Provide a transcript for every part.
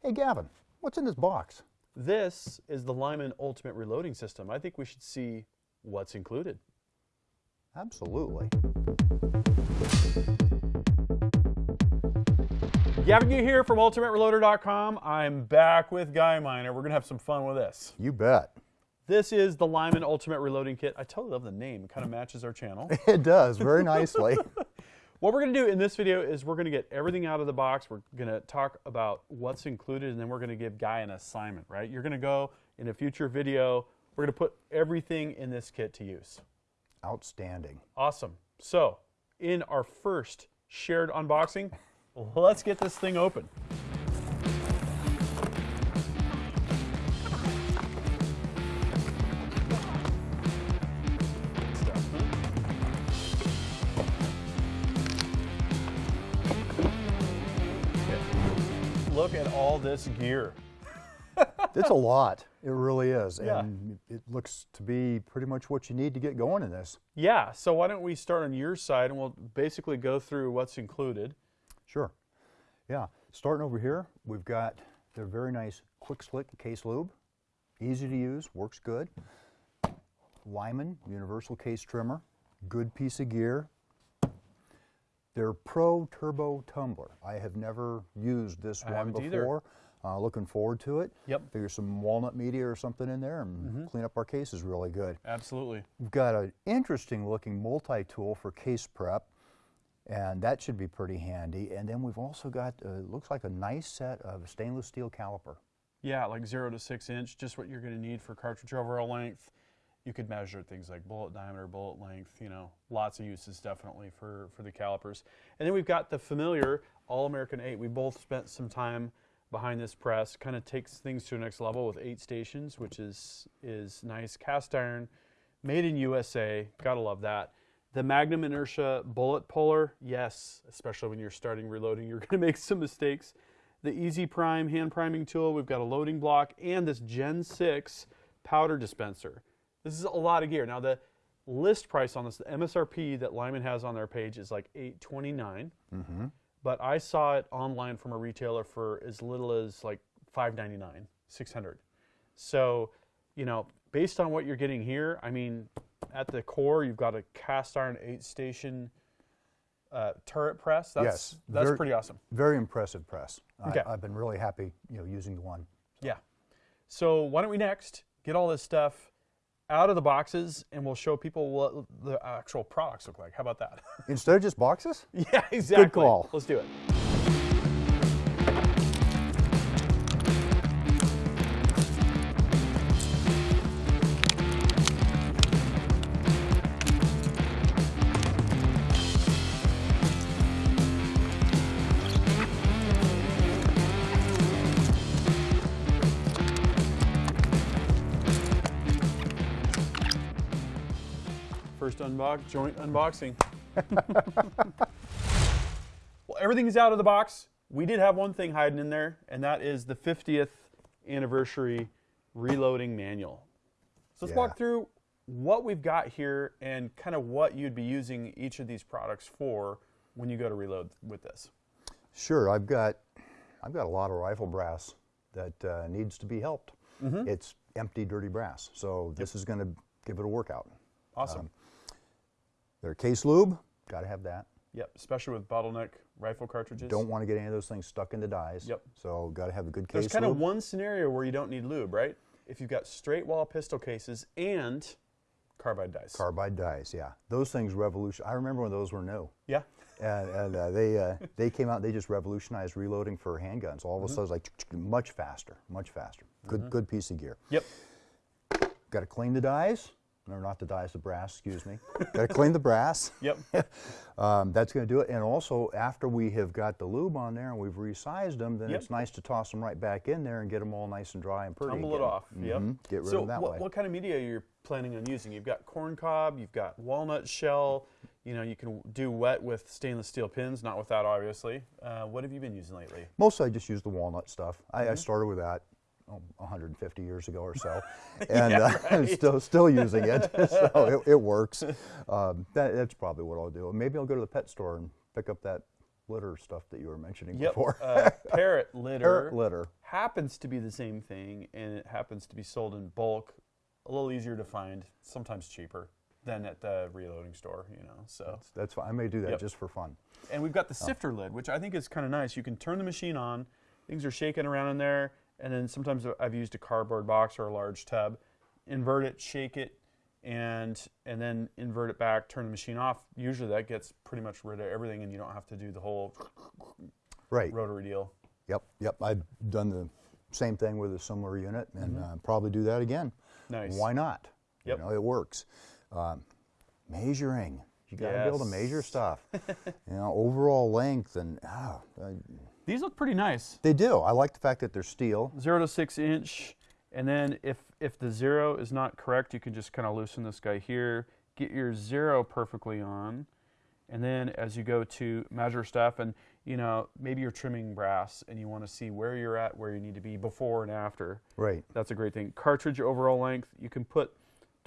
Hey, Gavin, what's in this box? This is the Lyman Ultimate Reloading System. I think we should see what's included. Absolutely. Gavin Gear here from UltimateReloader.com. I'm back with Guy Miner. We're going to have some fun with this. You bet. This is the Lyman Ultimate Reloading Kit. I totally love the name. It kind of matches our channel. It does, very nicely. What we're going to do in this video is we're going to get everything out of the box. We're going to talk about what's included, and then we're going to give Guy an assignment, right? You're going to go in a future video. We're going to put everything in this kit to use. Outstanding. Awesome. So, in our first shared unboxing, let's get this thing open. This gear. It's a lot. It really is. Yeah. And it looks to be pretty much what you need to get going in this. Yeah, so why don't we start on your side and we'll basically go through what's included. Sure. Yeah. Starting over here, we've got their very nice Quick Slick case lube. Easy to use, works good. Lyman universal case trimmer. Good piece of gear. Their Pro Turbo Tumbler. I have never used this I one before. Uh, looking forward to it. Yep. Figure some walnut media or something in there and clean up our cases really good. Absolutely. We've got an interesting looking multi-tool for case prep, and that should be pretty handy. And then we've also got, uh, looks like a nice set of stainless steel caliper. Yeah, like zero to six inch, just what you're going to need for cartridge overall length. You could measure things like bullet diameter, bullet length, you know, lots of uses definitely for, for the calipers. And then we've got the familiar All American 8. We both spent some time behind this press, kind of takes things to the next level with eight stations, which is, is nice. Cast iron, made in USA, gotta love that. The Magnum Inertia bullet puller, yes, especially when you're starting reloading, you're gonna make some mistakes. The Easy Prime hand priming tool, we've got a loading block, and this Gen 6 powder dispenser. This is a lot of gear. Now the list price on this, the MSRP that Lyman has on their page is like 829 but I saw it online from a retailer for as little as like 5.99, 600. So, you know, based on what you're getting here, I mean, at the core, you've got a cast iron eight station uh, turret press. That's Yes, that's very- pretty awesome. Very impressive press. Okay. I, I've been really happy, you know, using the one. Yeah. So why don't we next get all this stuff out of the boxes and we'll show people what the actual products look like. How about that? Instead of just boxes? yeah, exactly. Good call. Let's do it. First unbox, joint unboxing. well, everything's out of the box. We did have one thing hiding in there, and that is the 50th anniversary reloading manual. So let's Yeah. walk through what we've got here and kind of what you'd be using each of these products for when you go to reload with this. Sure, I've got, I've got a lot of rifle brass that uh, needs to be helped. Mm-hmm. It's empty, dirty brass, so this is going to give it a workout. Awesome. Their case lube, got to have that. yep, especially with bottleneck rifle cartridges. Don't want to get any of those things stuck in the dies. Yep. So got to have a good case There's kind lube. of one scenario where you don't need lube, right? If you've got straight wall pistol cases and carbide dies. Carbide dies, yeah. Those things revolution. I remember when those were new, yeah. and, and uh, they uh, they came out. They just revolutionized reloading for handguns. All of a sudden, it's like much faster, much faster. Good good piece of gear. Yep. Got to clean the dies. No, not the dies, the brass. Excuse me. got to clean the brass. Yep. Um, that's going to do it. And also, after we have got the lube on there and we've resized them, then Yep. it's nice to toss them right back in there and get them all nice and dry and pretty. Tumble it off. Yep. Mhm. Get rid so of them that what, way. what kind of media are you planning on using? You've got corn cob, you've got walnut shell. You know, you can do wet with stainless steel pins, not with that, obviously. Uh, what have you been using lately? Mostly I just use the walnut stuff. I, Mm-hmm. I started with that oh, 150 years ago or so, and uh, I'm still still using it, so it, it works. Um, that, that's probably what I'll do. Maybe I'll go to the pet store and pick up that litter stuff that you were mentioning Yep. before. uh, parrot litter. Parrot litter. happens to be the same thing and it happens to be sold in bulk, a little easier to find, sometimes cheaper than at the reloading store, you know. So That's fine. I may do that Yep. just for fun. and we've got the sifter lid, which I think is kind of nice. You can turn the machine on, things are shaking around in there, and then sometimes I've used a cardboard box or a large tub, invert it, shake it, and and then invert it back, turn the machine off. Usually that gets pretty much rid of everything, and you don't have to do the whole Right. rotary deal. Yep. Yep. I've done the same thing with a similar unit, and uh, probably do that again. Nice. Why not? Yep. You know, it works. Um, measuring. You got to be able to measure stuff. you know, overall length and ah, uh, These look pretty nice. they do. I like the fact that they're steel. Zero to six inch, and then if if the zero is not correct, you can just kind of loosen this guy here, get your zero perfectly on, and then as you go to measure stuff, and you know maybe you're trimming brass and you want to see where you're at, where you need to be before and after. Right. That's a great thing. Cartridge overall length, you can put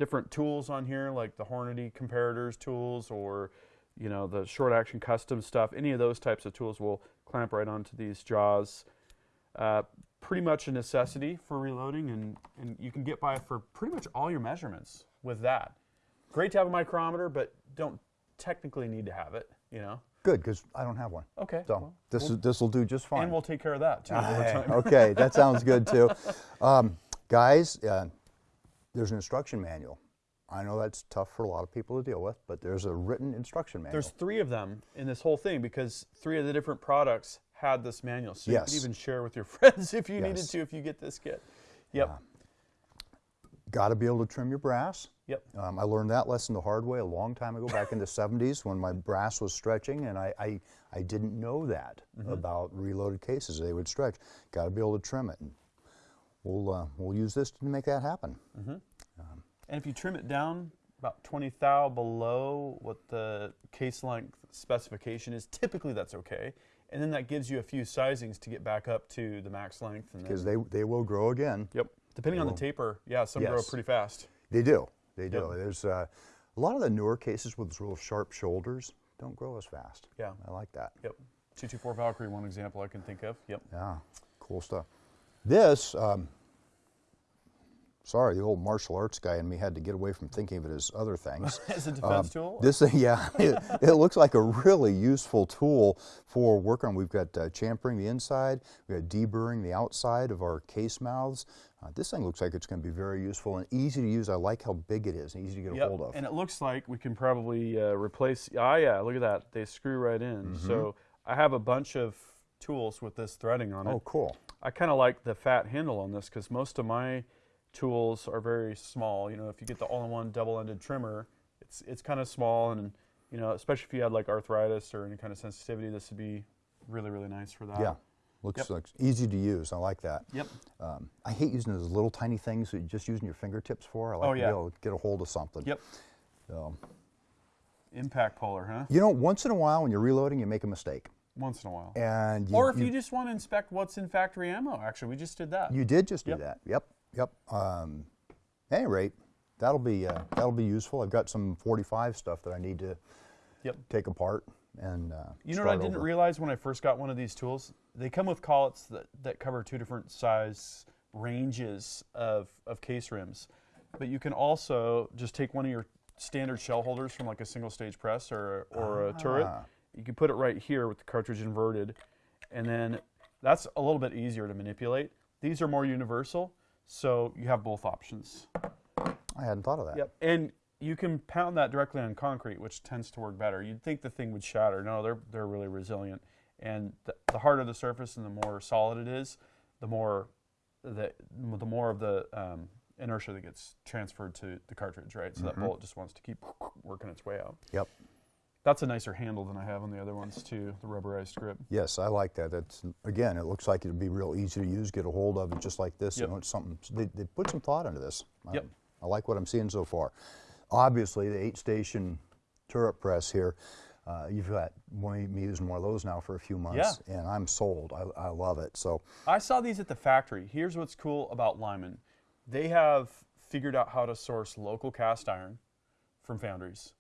different tools on here, like the Hornady comparators tools, or you know the short action custom stuff. Any of those types of tools will clamp right onto these jaws. Uh, pretty much a necessity for reloading, and, and you can get by for pretty much all your measurements with that. Great to have a micrometer, but don't technically need to have it. You know. Good, because I don't have one. Okay. So well, this is this will do just fine. and we'll take care of that too okay, that sounds good too. Um, guys, uh, there's an instruction manual. I know that's tough for a lot of people to deal with, but there's a written instruction manual. There's three of them in this whole thing because three of the different products had this manual. So you Yes. could even share with your friends if you needed to if you get this kit. Yep. Got to be able to trim your brass. Yep. Um, I learned that lesson the hard way a long time ago, back in the 70s, when my brass was stretching, and I, I, I didn't know that Mm-hmm. about reloaded cases. They would stretch. Got to be able to trim it. And we'll, uh, we'll use this to make that happen. And if you trim it down about 20 thou below what the case length specification is, typically that's okay. And then that gives you a few sizings to get back up to the max length. Because they, they will grow again. yep. Depending on the taper, yeah, some grow pretty fast. They do. They do. Yep. There's uh, a lot of the newer cases with those real sharp shoulders don't grow as fast. Yeah. I like that. Yep. 224 Valkyrie, one example I can think of. Yep. Yeah, cool stuff. This, um, sorry, the old martial arts guy in me had to get away from thinking of it as other things. As a defense tool? This thing, yeah, it, it looks like a really useful tool for working on. We've got uh, chamfering the inside, we've got deburring the outside of our case mouths. Uh, this thing looks like it's going to be very useful and easy to use. I like how big it is and easy to get a hold of. And it looks like we can probably uh, replace. Ah, yeah, look at that. They screw right in. Mm-hmm. So I have a bunch of tools with this threading on it. oh, cool. I kind of like the fat handle on this because most of my tools are very small. You know, if you get the all-in-one double-ended trimmer, it's it's kind of small, and you know, especially if you had like arthritis or any kind of sensitivity, this would be really really nice for that. Yeah, looks, Yep. looks easy to use. I like that. Yep. Um, I hate using those little tiny things that you're just using your fingertips for. I like Oh, to yeah. be able to get a hold of something. Yep. So, Impact puller, huh? you know, once in a while when you're reloading, you make a mistake. Once in a while. And you, or if you, just want to inspect what's in factory ammo, actually, we just did that. you did just do Yep. that. Yep, yep. Um, at any rate, that'll be uh, that'll be useful. I've got some 45 stuff that I need to Yep. take apart and uh, You know what I didn't over. realize when I first got one of these tools? They come with collets that, that cover two different size ranges of, of case rims. But you can also just take one of your standard shell holders from like a single stage press or, or a turret. You can put it right here with the cartridge inverted. And then that's a little bit easier to manipulate. These are more universal, so you have both options. I hadn't thought of that. Yep. And you can pound that directly on concrete, which tends to work better. You'd think the thing would shatter. No, they're they're really resilient. And the, the harder the surface and the more solid it is, the more the the more of the um, inertia that gets transferred to the cartridge, right? So that bullet just wants to keep working its way out. Yep. That's a nicer handle than I have on the other ones too, the rubberized grip. Yes, I like that. That's again, it looks like it'd be real easy to use, get a hold of, it just like this. Yep. You know, it's something they, they put some thought into this. I- Yep. I like what I'm seeing so far. Obviously, the eight-station turret press here. Uh, you've got me using one of those now for a few months, yeah. and I'm sold. I, I love it. So, I saw these at the factory. Here's what's cool about Lyman. They have figured out how to source local cast iron from foundries.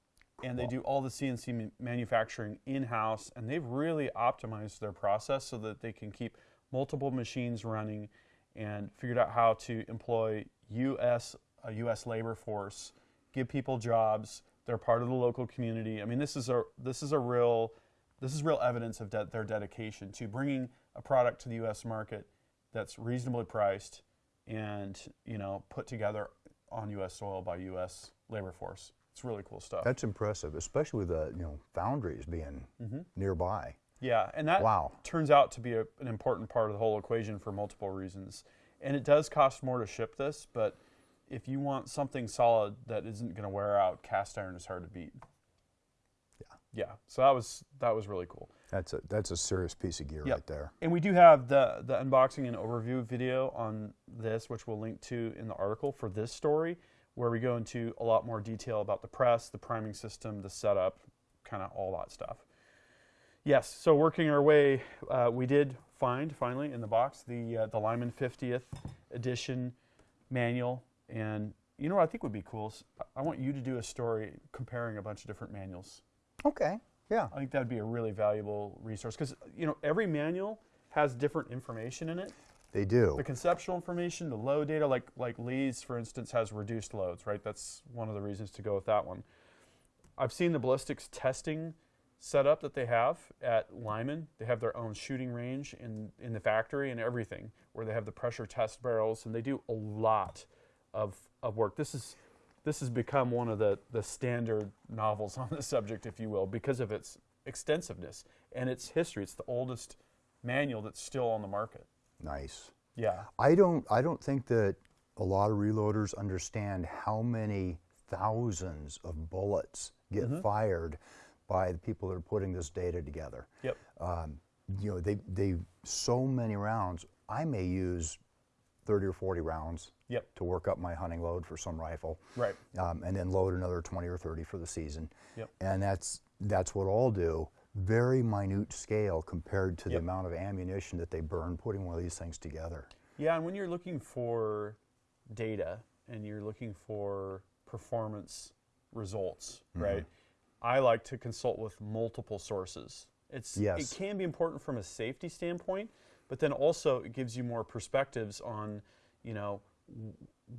And they do all the CNC manufacturing in house, and they've really optimized their process so that they can keep multiple machines running, and figured out how to employ U.S. a U.S. labor force, give people jobs. They're part of the local community. I mean, this is a this is a real this is real evidence of de- their dedication to bringing a product to the U.S. market that's reasonably priced and you know put together on U.S. soil by U.S. labor force. It's really cool stuff. That's impressive, especially with the you know foundries being mm-hmm. nearby. Yeah, and that Wow. turns out to be a, an important part of the whole equation for multiple reasons. And it does cost more to ship this, but if you want something solid that isn't going to wear out, cast iron is hard to beat. Yeah. Yeah. So that was that was really cool. That's a that's a serious piece of gear Yep. right there. And we do have the the unboxing and overview video on this, which we'll link to in the article for this story, where we go into a lot more detail about the press, the priming system, the setup, kind of all that stuff. Yes, so working our way, uh, we did find finally in the box the uh, the Lyman 50th edition manual, and you know what I think would be cool? is I- I want you to do a story comparing a bunch of different manuals. Okay. Yeah. I think that would be a really valuable resource because you know every manual has different information in it. They do. The conceptual information, the load data, like like Lee's, for instance, has reduced loads, right? That's one of the reasons to go with that one. I've seen the ballistics testing setup that they have at Lyman. They have their own shooting range in in the factory and everything, where they have the pressure test barrels, and they do a lot of of work. This is this has become one of the the standard novels on the subject, if you will, because of its extensiveness and its history. It's the oldest manual that's still on the market. Nice. Yeah. I don't I don't think that a lot of reloaders understand how many thousands of bullets get Mm-hmm. fired by the people that are putting this data together. Yep. Um, you know, they they so many rounds. I may use 30 or 40 rounds Yep. to work up my hunting load for some rifle. Right. um, and then load another 20 or 30 for the season. Yep. And that's that's what I'll do. Very minute scale compared to Yep. the amount of ammunition that they burn putting one of these things together. Yeah, and when you're looking for data and you're looking for performance results, Mm-hmm. right? I like to consult with multiple sources. It's Yes. it can be important from a safety standpoint, but then also it gives you more perspectives on, you know,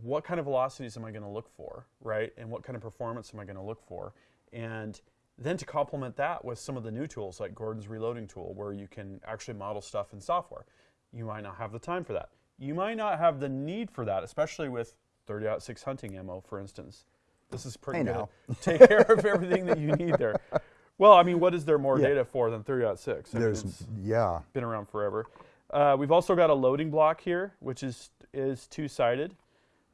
what kind of velocities am I going to look for, right? And what kind of performance am I going to look for? And then to complement that with some of the new tools like Gordon's reloading tool, where you can actually model stuff in software. You might not have the time for that. You might not have the need for that, especially with 30 6 hunting ammo, for instance. This is pretty good. Take care of everything that you need there. Well, I mean, what is there more Yeah. data for than 30 6? I mean, it's yeah, been around forever. Uh, we've also got a loading block here, which is is two sided.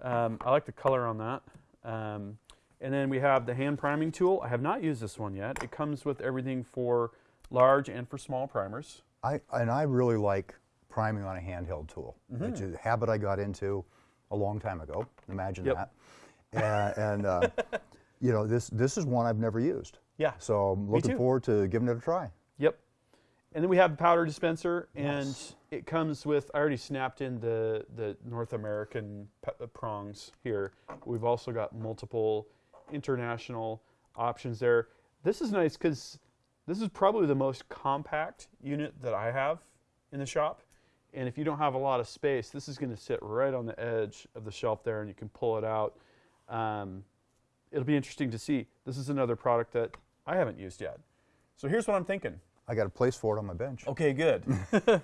Um, I like the color on that. Um, and then we have the hand priming tool. I have not used this one yet. It comes with everything for large and for small primers. I and I really like priming on a handheld tool, Mm-hmm. which is a habit I got into a long time ago. Imagine Yep. that. And, and uh, you know this this is one I've never used. Yeah. So I'm looking forward to giving it a try. Yep. And then we have the powder dispenser, and Yes. it comes with. I already snapped in the the North American uh, prongs here. We've also got multiple international options there. This is nice because this is probably the most compact unit that I have in the shop. And if you don't have a lot of space, this is going to sit right on the edge of the shelf there, and you can pull it out. Um, it'll be interesting to see. This is another product that I haven't used yet. So here's what I'm thinking. I got a place for it on my bench. Okay, good.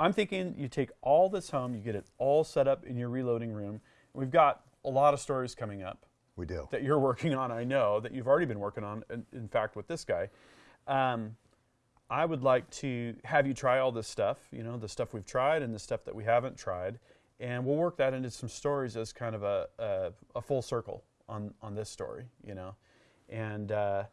I'm thinking you take all this home, you get it all set up in your reloading room. We've got a lot of stories coming up We do. that you're working on, I know, that you've already been working on, in, in fact, with this guy. Um, I would like to have you try all this stuff, you know, the stuff we've tried and the stuff that we haven't tried. And we'll work that into some stories as kind of a, a, a full circle on, on this story, you know. And, uh,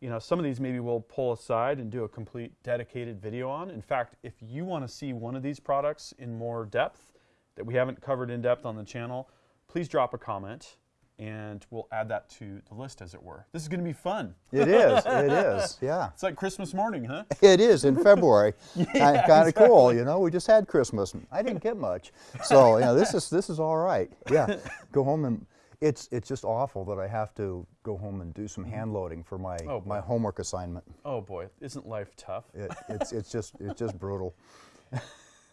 you know, some of these maybe we'll pull aside and do a complete dedicated video on. In fact, if you want to see one of these products in more depth that we haven't covered in depth on the channel, please drop a comment and we'll add that to the list, as it were. This is going to be fun. It is. It is. Yeah. It's like Christmas morning, huh? It is in February. Yeah, kind of cool, you know. We just had Christmas. and I didn't get much, so you know this is this is all right. Yeah, go home and it's it's just awful that I have to go home and do some hand loading for my Oh, my homework assignment. Oh boy, isn't life tough? It, it's it's just it's just brutal.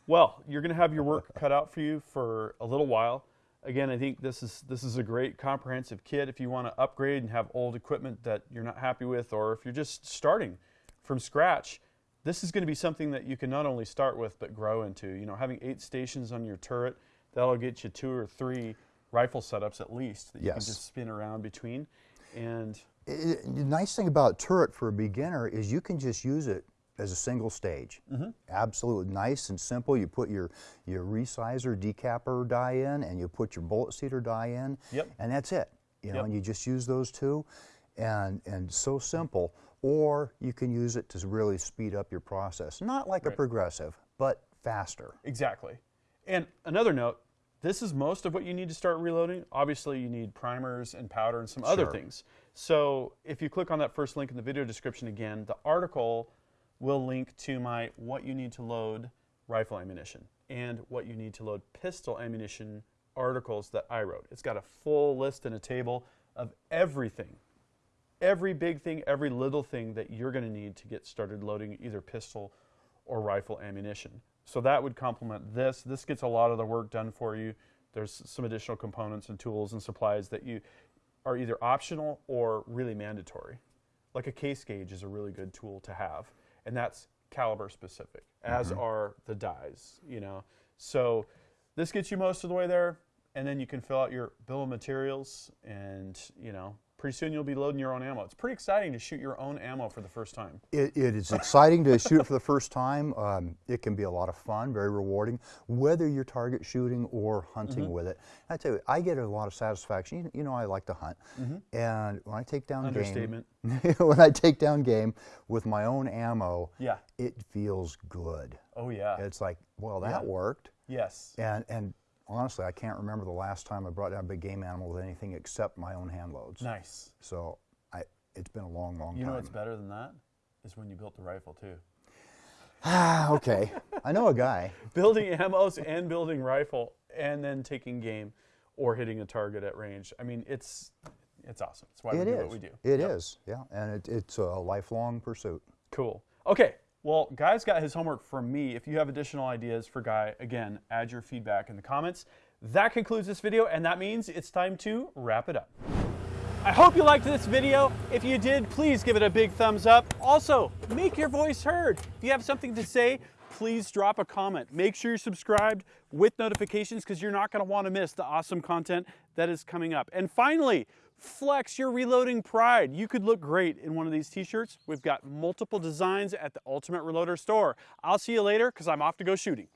Well, you're going to have your work cut out for you for a little while. Again, I think this is this is a great comprehensive kit if you want to upgrade and have old equipment that you're not happy with, or if you're just starting from scratch. This is going to be something that you can not only start with but grow into. You know, having eight stations on your turret that'll get you two or three rifle setups at least that you can just spin around between. And I- I- the nice thing about turret for a beginner is you can just use it as a single stage. Mm-hmm. Absolutely nice and simple. You put your your resizer decapper die in, and you put your bullet seater die in, Yep. and that's it. You know, Yep. and you just use those two, and and so simple. Or you can use it to really speed up your process. Not like a progressive, but faster. Exactly. And another note, this is most of what you need to start reloading. Obviously, you need primers and powder and some other things. So if you click on that first link in the video description again, the article will link to my what you need to load rifle ammunition and what you need to load pistol ammunition articles that I wrote. It's got a full list and a table of everything every big thing, every little thing that you're going to need to get started loading either pistol or rifle ammunition. So that would complement this. This gets a lot of the work done for you. There's some additional components and tools and supplies that you are either optional or really mandatory. Like a case gauge is a really good tool to have, and that's caliber specific, as mm-hmm. are the dies, you know. So this gets you most of the way there, and then you can fill out your bill of materials and, you know, pretty soon you'll be loading your own ammo. It's pretty exciting to shoot your own ammo for the first time. It, it is exciting to shoot it for the first time. Um, it can be a lot of fun, very rewarding, whether you're target shooting or hunting Mm-hmm. with it. I tell you, I get a lot of satisfaction. You, you know, I like to hunt, and when I take down. Understatement. game, when I take down game with my own ammo, Yeah. it feels good. Oh yeah. It's like, well, that Yeah. worked, yes. and and honestly, I can't remember the last time I brought down a big game animal with anything except my own hand loads. Nice. So I, it's been a long, long time. You know what's better than that? Is when you built the rifle too. Ah, okay. I know a guy. building ammos and building rifle and then taking game or hitting a target at range. I mean, it's it's awesome. It's why It we is. do what we do. It is, yeah, and it, it's a lifelong pursuit. Cool. Okay. Well, Guy's got his homework from me. If you have additional ideas for Guy, again, add your feedback in the comments. That concludes this video, and that means it's time to wrap it up. I hope you liked this video. If you did, please give it a big thumbs up. Also, make your voice heard. If you have something to say, please drop a comment. Make sure you're subscribed with notifications because you're not going to want to miss the awesome content that is coming up. And finally, flex your reloading pride. You could look great in one of these t-shirts. We've got multiple designs at the Ultimate Reloader store. I'll see you later because I'm off to go shooting.